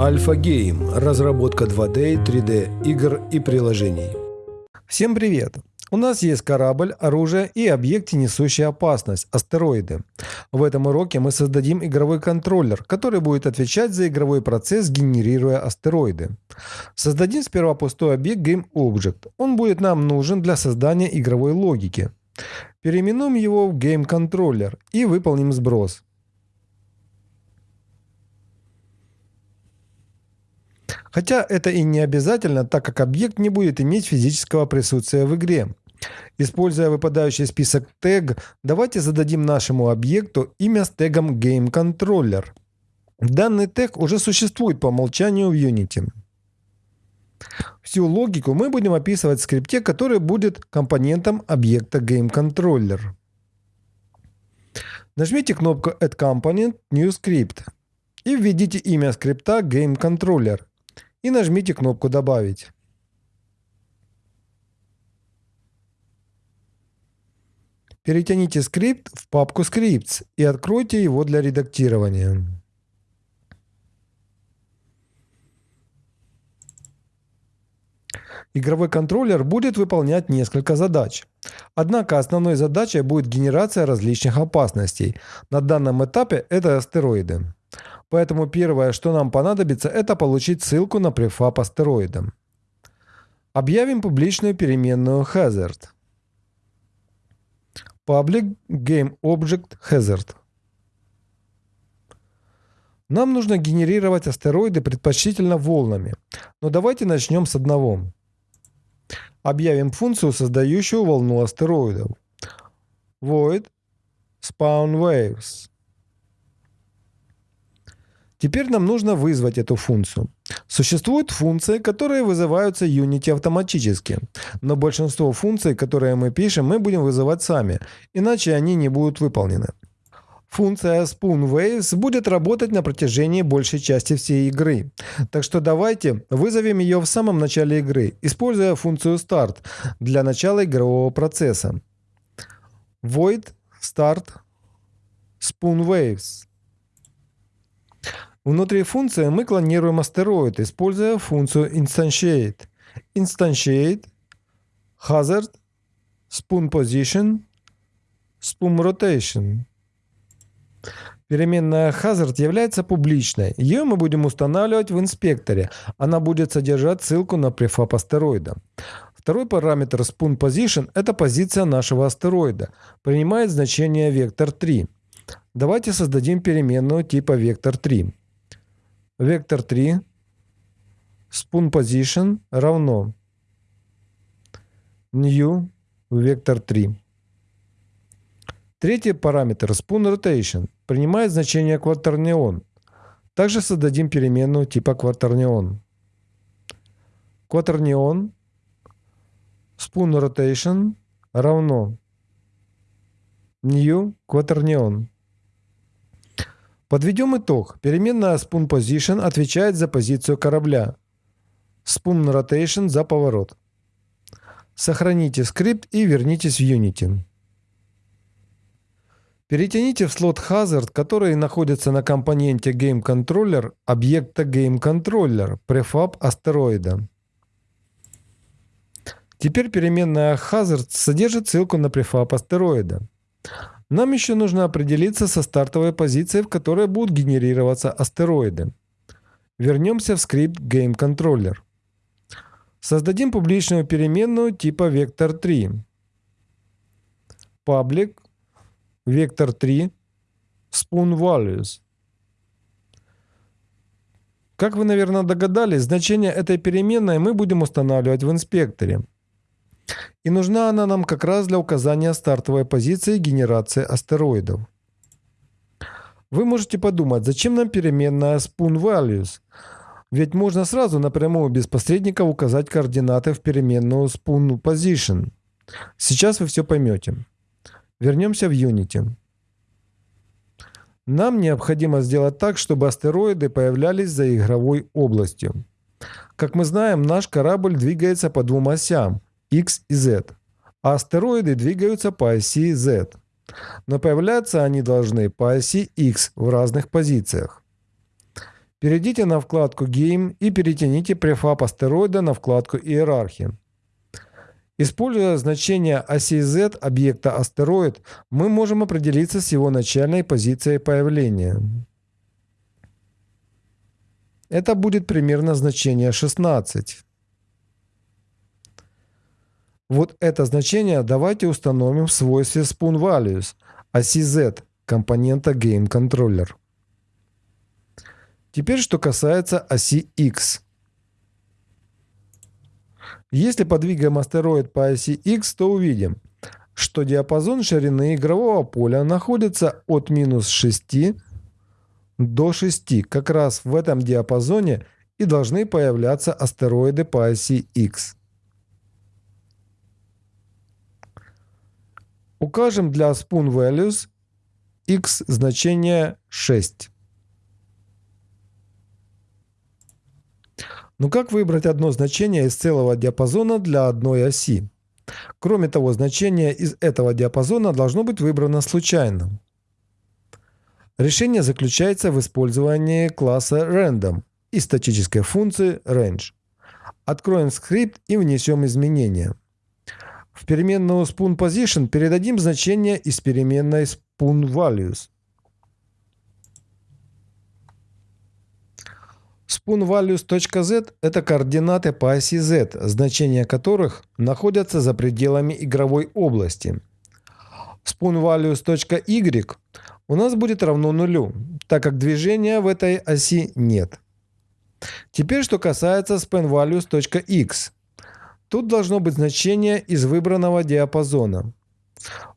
Альфа Гейм – разработка 2D, 3D игр и приложений. Всем привет! У нас есть корабль, оружие и объекты, несущие опасность – астероиды. В этом уроке мы создадим игровой контроллер, который будет отвечать за игровой процесс, генерируя астероиды. Создадим сперва пустой объект GameObject. Он будет нам нужен для создания игровой логики. Переименуем его в GameController и выполним сброс. Хотя это и не обязательно, так как объект не будет иметь физического присутствия в игре. Используя выпадающий список тег, давайте зададим нашему объекту имя с тегом GameController. Данный тег уже существует по умолчанию в Unity. Всю логику мы будем описывать в скрипте, который будет компонентом объекта GameController. Нажмите кнопку Add Component New Script и введите имя скрипта GameController и нажмите кнопку «Добавить». Перетяните скрипт в папку Scripts и откройте его для редактирования. Игровой контроллер будет выполнять несколько задач. Однако основной задачей будет генерация различных опасностей. На данном этапе это астероиды. Поэтому первое, что нам понадобится, это получить ссылку на префаб астероида. Объявим публичную переменную hazard. Public GameObject Hazard. Нам нужно генерировать астероиды предпочтительно волнами. Но давайте начнем с одного. Объявим функцию, создающую волну астероидов. Void Spawn Waves. Теперь нам нужно вызвать эту функцию. Существуют функции, которые вызываются Unity автоматически, но большинство функций, которые мы пишем, мы будем вызывать сами, иначе они не будут выполнены. Функция SpoonWaves будет работать на протяжении большей части всей игры. Так что давайте вызовем ее в самом начале игры, используя функцию Start для начала игрового процесса. Void Start SpoonWaves. Внутри функции мы клонируем астероид, используя функцию instantiate. Instantiate, hazard, spoon position, spoon rotation. Переменная hazard является публичной. Ее мы будем устанавливать в инспекторе. Она будет содержать ссылку на префаб астероида. Второй параметр spoon position – это позиция нашего астероида. Принимает значение вектор 3. Давайте создадим переменную типа вектор 3 вектор 3 spoon position равно new вектор 3. Третий параметр spoon rotation принимает значение кватернион. Также создадим переменную типа кватернион. Кватернион spoon rotation равно new кватернион. Подведем итог. Переменная Spoon Position отвечает за позицию корабля. Spoon Rotation за поворот. Сохраните скрипт и вернитесь в Unity. Перетяните в слот Hazard, который находится на компоненте GameController объекта GameController prefab астероида. Теперь переменная Hazard содержит ссылку на prefab астероида. Нам еще нужно определиться со стартовой позицией, в которой будут генерироваться астероиды. Вернемся в скрипт GameController. Создадим публичную переменную типа vector3. Public vector3 spoon values. Как вы, наверное, догадались, значение этой переменной мы будем устанавливать в инспекторе. И нужна она нам как раз для указания стартовой позиции генерации астероидов. Вы можете подумать, зачем нам переменная spoon values? Ведь можно сразу напрямую без посредников указать координаты в переменную spoon position. Сейчас вы все поймете. Вернемся в Unity. Нам необходимо сделать так, чтобы астероиды появлялись за игровой областью. Как мы знаем, наш корабль двигается по двум осям X и Z, а астероиды двигаются по оси Z. Но появляться они должны по оси X в разных позициях. Перейдите на вкладку Game и перетяните префаб астероида на вкладку Иерархия. Используя значение оси Z объекта астероид, мы можем определиться с его начальной позицией появления. Это будет примерно значение 16. Вот это значение давайте установим в свойстве Spoon Values оси Z компонента Game Controller. Теперь что касается оси X. Если подвигаем астероид по оси X, то увидим, что диапазон ширины игрового поля находится от минус 6 до 6. Как раз в этом диапазоне и должны появляться астероиды по оси X. Укажем для Spoon Values x значение 6. Но ну как выбрать одно значение из целого диапазона для одной оси? Кроме того, значение из этого диапазона должно быть выбрано случайно. Решение заключается в использовании класса random и статической функции range. Откроем скрипт и внесем изменения. В переменную spoon position передадим значение из переменной spoon values – SpoonValues.z – это координаты по оси z, значения которых находятся за пределами игровой области. SpoonValues.y у нас будет равно нулю, так как движения в этой оси нет. Теперь, что касается SpanValues.x. Тут должно быть значение из выбранного диапазона.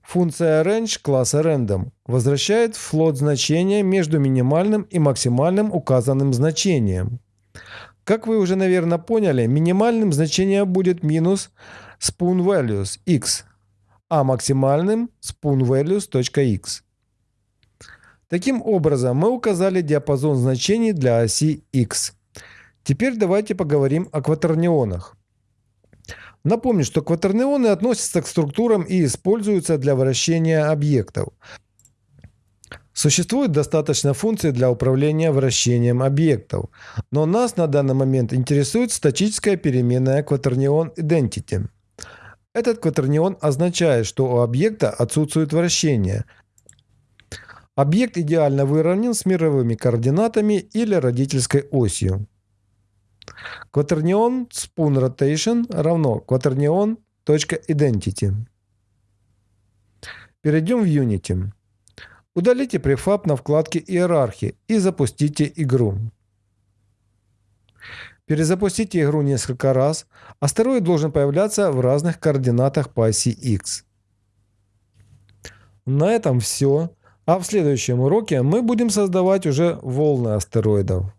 Функция range класса random возвращает float значение между минимальным и максимальным указанным значением. Как вы уже, наверное, поняли, минимальным значением будет минус spoon values x, а максимальным spoon values.x. Таким образом, мы указали диапазон значений для оси x. Теперь давайте поговорим о кватернионах. Напомню, что кватернионы относятся к структурам и используются для вращения объектов. Существует достаточно функций для управления вращением объектов, но нас на данный момент интересует статическая переменная кватернион identity. Этот кватернион означает, что у объекта отсутствует вращение. Объект идеально выровнен с мировыми координатами или родительской осью. Quaternion spoon rotation равно quaternion.identity. Перейдем в Unity. Удалите префаб на вкладке «Иерархии» и запустите игру. Перезапустите игру несколько раз. Астероид должен появляться в разных координатах по оси X. На этом все. А в следующем уроке мы будем создавать уже волны астероидов.